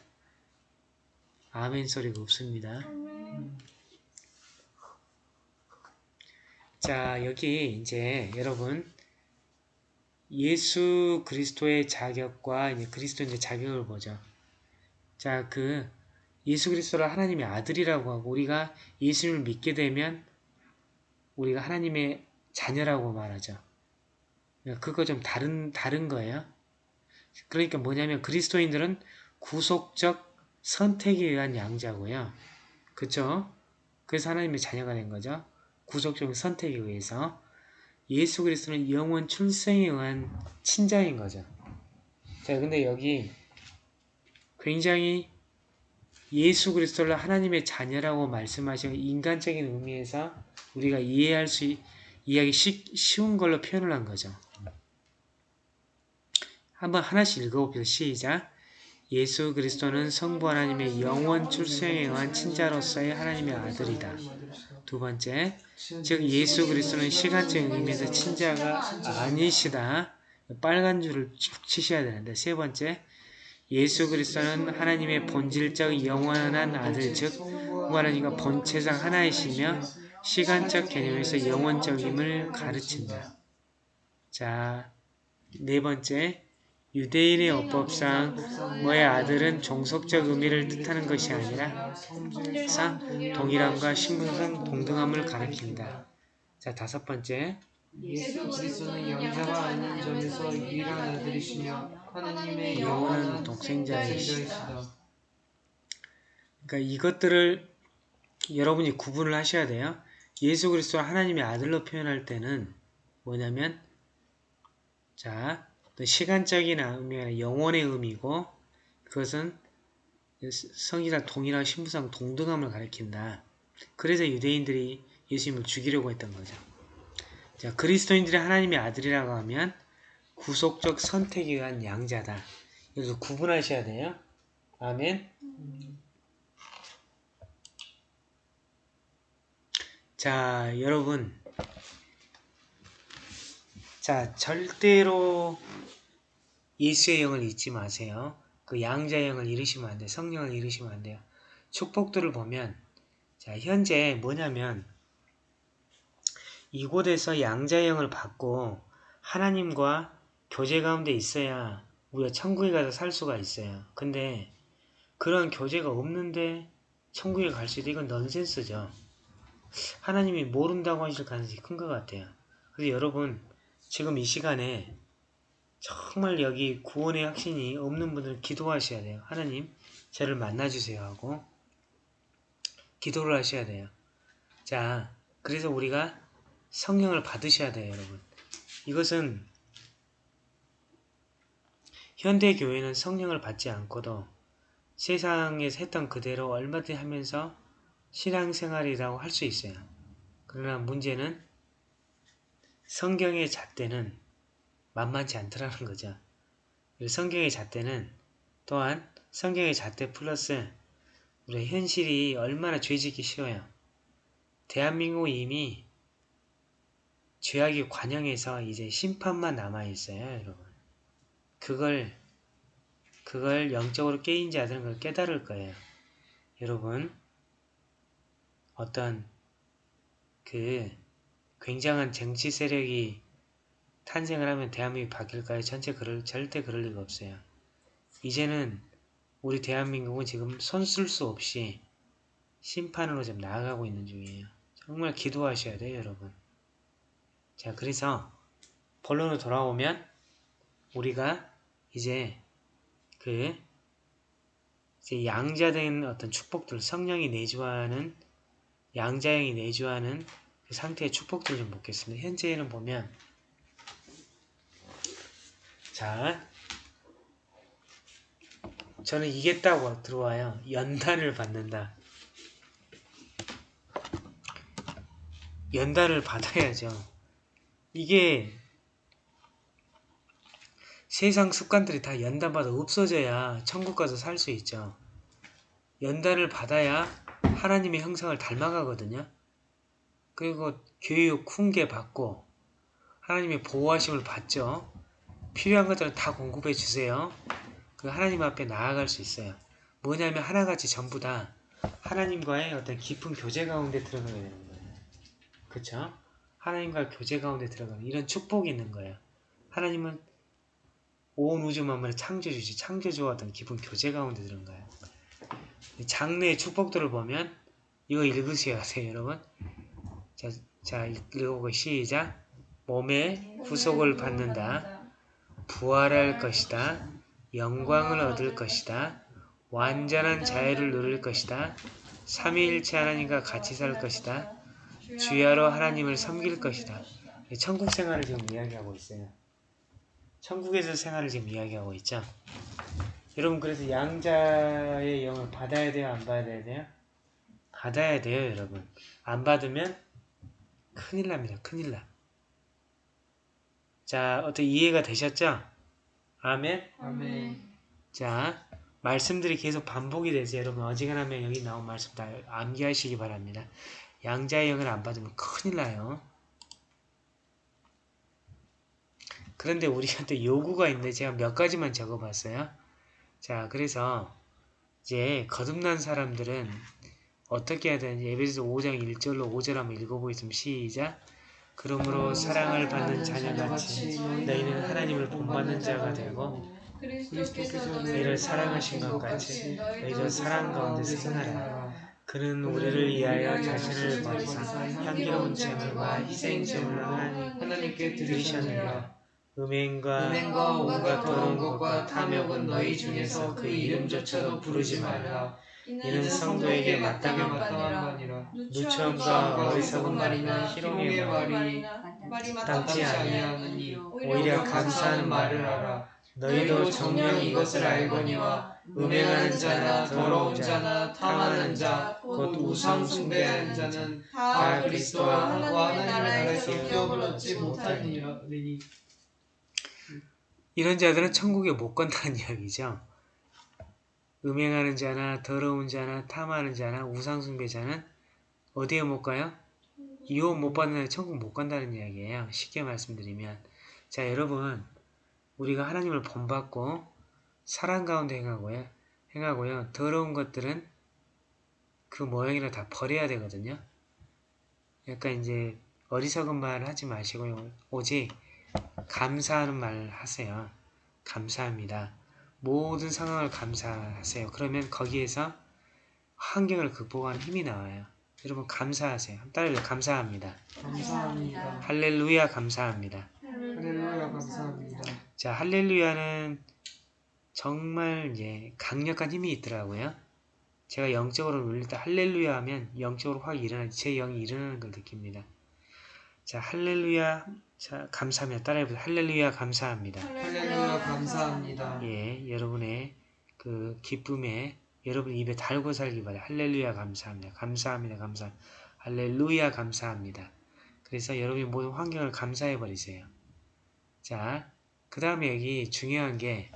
아멘 소리가 없습니다. 자, 여기 이제 여러분 예수 그리스도의 자격과 이제 그리스도의 자격을 보죠. 자, 그 예수 그리스도를 하나님의 아들이라고 하고 우리가 예수님을 믿게 되면 우리가 하나님의 자녀라고 말하죠. 그거 좀 다른 다른 거예요. 그러니까 뭐냐면 그리스도인들은 구속적 선택에 의한 양자고요. 그쵸? 그래서 하나님의 자녀가 된 거죠. 구속적 선택에 의해서 예수 그리스도는 영원 출생에 의한 친자인 거죠. 자, 근데 여기 굉장히 예수 그리스도를 하나님의 자녀라고 말씀하신 인간적인 의미에서 우리가 이해할 수 있, 이해하기 쉬, 쉬운 걸로 표현을 한 거죠. 한번 하나씩 읽어봅시다. 시작. 예수 그리스도는 성부 하나님의 영원 출생에 의한 친자로서의 하나님의 아들이다. 두 번째, 즉 예수 그리스도는 시간적인 의미에서 친자가 아니시다. 빨간 줄을 쭉 치셔야 되는데 세 번째, 예수 그리스도는 하나님의 본질적 영원한 아들 즉 하나님과 본체상 하나이시며 시간적 개념에서 영원적임을 가르친다. 자, 네 번째, 유대인의 어법상 뭐의 아들은 종속적 의미를 뜻하는 것이 아니라 상 동일함과 신분상 동등함을 가리킨다. 자, 다섯 번째, 예수 그리스도는 영자가 아닌 점에서 유일한 아들이시며 하나님의 영원한 동생자이시다. 그러니까 이것들을 여러분이 구분을 하셔야 돼요. 예수 그리스도를 하나님의 아들로 표현할 때는 뭐냐면 자, 또 시간적인 아니라 영원의 의미고 그것은 성이랑 동일한 신부상 동등함을 가리킨다. 그래서 유대인들이 예수님을 죽이려고 했던 거죠. 자, 그리스도인들이 하나님의 아들이라고 하면 구속적 선택에 의한 양자다. 여기서 구분하셔야 돼요. 아멘. 자, 여러분. 자, 절대로 예수의 영을 잊지 마세요. 그 양자의 영을 잃으시면 안 돼요. 성령을 잃으시면 안 돼요. 축복들을 보면 자 현재 뭐냐면 이곳에서 양자의 영을 받고 하나님과 교제 가운데 있어야 우리가 천국에 가서 살 수가 있어요. 근데 그런 교제가 없는데 천국에 갈수 있다. 이건 넌센스죠. 하나님이 모른다고 하실 가능성이 큰 것 같아요. 그래서 여러분 지금 이 시간에 정말 여기 구원의 확신이 없는 분들은 기도하셔야 돼요. 하나님 저를 만나주세요 하고 기도를 하셔야 돼요. 자 그래서 우리가 성령을 받으셔야 돼요 여러분. 이것은 현대 교회는 성령을 받지 않고도 세상에서 했던 그대로 얼마든지 하면서 신앙생활이라고 할 수 있어요. 그러나 문제는 성경의 잣대는 만만치 않더라는 거죠. 성경의 잣대는 또한 성경의 잣대 플러스 우리 현실이 얼마나 죄짓기 쉬워요. 대한민국 이미 죄악이 관영해서 이제 심판만 남아있어요, 여러분. 그걸, 그걸 영적으로 깨인 자들은 그걸 깨달을 거예요. 여러분, 어떤 그 굉장한 정치 세력이 탄생을 하면 대한민국이 바뀔까요? 전체 그럴, 절대 그럴 리가 없어요. 이제는 우리 대한민국은 지금 손 쓸 수 없이 심판으로 좀 나아가고 있는 중이에요. 정말 기도하셔야 돼요, 여러분. 자, 그래서 본론으로 돌아오면 우리가 이제 그 이제 양자된 어떤 축복들, 성령이 내주하는 양자형이 내주하는 그 상태의 축복들을 좀 보겠습니다. 현재는 보면 자 저는 이게 딱 들어와요. 연단을 받는다. 연단을 받아야죠. 이게 세상 습관들이 다 연단받아 없어져야 천국 가서 살 수 있죠. 연단을 받아야 하나님의 형상을 닮아가거든요. 그리고 교육, 훈계 받고 하나님의 보호하심을 받죠. 필요한 것들은 다 공급해 주세요. 그 하나님 앞에 나아갈 수 있어요. 뭐냐면 하나같이 전부 다 하나님과의 어떤 깊은 교제 가운데 들어가게 되는 거예요. 그쵸? 하나님과 교제 가운데 들어가는 이런 축복이 있는 거예요. 하나님은 온 우주 만물의 창조주지 창조주와 어떤 깊은 교제 가운데 들어가요. 장래의 축복들을 보면 이거 읽으셔야 돼요, 여러분. 자, 자 읽어보고 시작. 몸의 후속을 받는다. 부활할 것이다. 영광을 얻을 것이다. 완전한 자유를 누릴 것이다. 삼위일체 하나님과 같이 살 것이다. 주야로 하나님을 섬길 것이다. 천국 생활을 지금 이야기하고 있어요. 천국에서 생활을 지금 이야기하고 있죠. 여러분 그래서 양자의 영을 받아야 돼요? 안 받아야 돼요? 받아야 돼요 여러분. 안 받으면 큰일 납니다. 큰일 나. 자 어떻게 이해가 되셨죠? 아멘? 아멘. 자 말씀들이 계속 반복이 되죠. 여러분 어지간하면 여기 나온 말씀 다 암기하시기 바랍니다. 양자의 영을 안 받으면 큰일 나요. 그런데 우리한테 요구가 있는데 제가 몇 가지만 적어봤어요. 자, 그래서 이제 거듭난 사람들은 어떻게 해야 되는지 에베소서 5장 1절로 5절 한번 읽어보겠습니다. 시작! 그러므로 사랑을 받는 자녀같이 너희는 하나님을 본받는 자가 되고 그리스도께서 너희를 사랑하신 것 같이 너희도 사랑 가운데 생활하라. 그는 우리를 위하여 자신을 버리사 향기로운 제물과 희생 제물로 하나님 하나님께 드리셨느니라. 음행과 은행과 온갖 더러운 것과 탐욕은 너희 중에서 그 이름조차도 부르지 말라. 이는 성도에게 마땅한 마땅한 말이라. 누처음과 어리석은 말이나 희롱의 말, 말이 마땅치 아니하니 오히려 감사하는 말을 하라. 너희도 정녕 이것을 알거니와 음행하는 자나 더러운 자나 탐하는 자, 곧 우상 숭배하는 자는 다 그리스도와 하나님의 나라에서 기업을 얻지 못하니라. 이런 자들은 천국에 못 간다는 이야기죠. 음행하는 자나 더러운 자나 탐하는 자나 우상숭배자는 어디에 못 가요? 유혹 못 받는 자 천국 못 간다는 이야기예요. 쉽게 말씀드리면 자 여러분 우리가 하나님을 본받고 사랑 가운데 행하고요. 행하고요. 더러운 것들은 그 모양이라 다 버려야 되거든요. 약간 이제 어리석은 말 하지 마시고요. 오직 감사하는 말 하세요. 감사합니다. 모든 상황을 감사하세요. 그러면 거기에서 환경을 극복하는 힘이 나와요. 여러분 감사하세요. 따라해요. 감사합니다. 감사합니다. 할렐루야 감사합니다. 할렐루야 감사합니다. 자 할렐루야는 정말 이제 강력한 힘이 있더라고요. 제가 영적으로 울릴 때 할렐루야 하면 영적으로 확 일어나 제 영이 일어나는 걸 느낍니다. 자 할렐루야 자 감사합니다. 따라해보세요. 할렐루야 감사합니다. 할렐루야 감사합니다. 예 여러분의 그 기쁨에 여러분 입에 달고 살기 바래요. 할렐루야 감사합니다. 감사합니다. 감사 할렐루야 감사합니다. 그래서 여러분이 모든 환경을 감사해 버리세요. 자, 그 다음에 여기 중요한 게,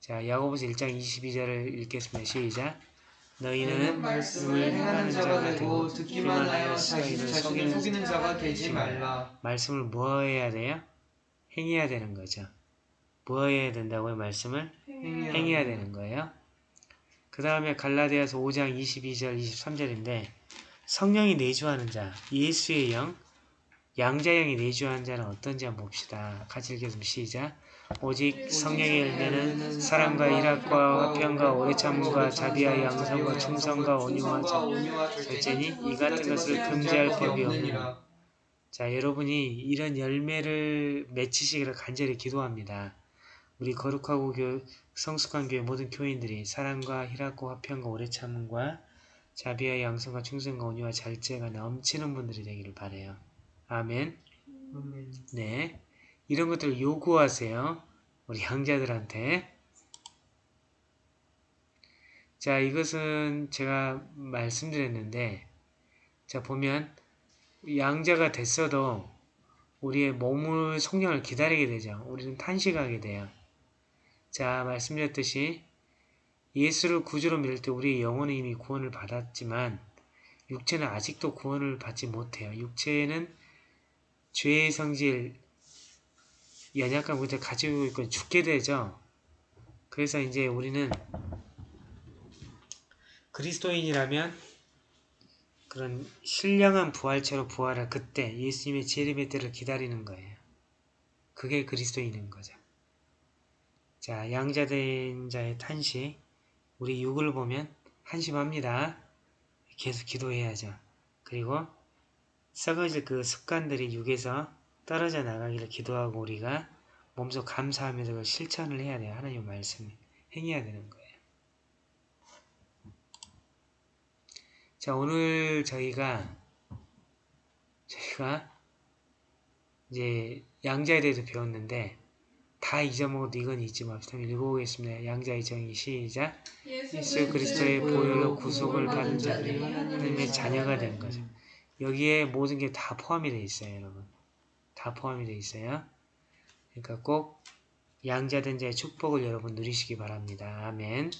자, 야고보서 1장 22절을 읽겠습니다. 시작. 너희는 말씀을 행하는 자가 되고 듣기만 하여 자기 자신을 속이는 자가 되지 말라. 말씀을 뭐 해야 돼요? 행해야 되는 거죠. 뭐 해야 된다고요? 말씀을 행해야 행해야 되는 거예요. 그 다음에 갈라디아서 5장 22절 23절인데 성령이 내주하는 자, 예수의 영, 양자영이 내주하는 자는 어떤지 한번 봅시다. 같이 읽겠습니다. 시작. 오직 성령의 열매는 사랑과 일학과 화평과 오래 참음과 자비와 양성과 충성과 온유와 절- 절제니 이 같은 것을 금지할 법이 없느니라. 자, 여러분이 이런 열매를 맺히시기를 간절히 기도합니다. 우리 거룩하고 교, 성숙한 교회 모든 교인들이 사랑과 희락과 화평과 오래 참음과 자비와 양성과 충성과 온유와 절제가 넘치는 분들이 되기를 바래요. 아멘. 네. 이런 것들을 요구하세요. 우리 형제들한테. 자, 이것은 제가 말씀드렸는데, 자, 보면, 양자가 됐어도 우리의 몸을, 성령을 기다리게 되죠. 우리는 탄식하게 돼요. 자, 말씀드렸듯이, 예수를 구주로 믿을 때 우리의 영혼은 이미 구원을 받았지만, 육체는 아직도 구원을 받지 못해요. 육체는 죄의 성질, 연약한 문제를 가지고 있고 죽게 되죠. 그래서 이제 우리는 그리스도인이라면 그런 신령한 부활체로 부활할 그때 예수님의 재림의 때를 기다리는 거예요. 그게 그리스도인인 거죠. 자, 양자된 자의 탄식, 우리 육을 보면 한심합니다. 계속 기도해야죠. 그리고 썩어질 그 습관들이 육에서 떨어져 나가기를 기도하고 우리가 몸소 감사하면서 그걸 실천을 해야 돼요. 하나님 말씀 행해야 되는 거예요. 자 오늘 저희가 저희가 이제 양자에 대해서 배웠는데 다 잊어먹어도 이건 잊지 맙시다. 읽어보겠습니다. 양자의 정의 시작. 예수 그리스도의 보혈로 구속을 받은 자들이 하나님의 자녀가 된 거죠. 여기에 모든 게 다 포함이 되어 있어요, 여러분. 다 포함이 되어 있어요. 그러니까 꼭 양자된 자의 축복을 여러분 누리시기 바랍니다. 아멘.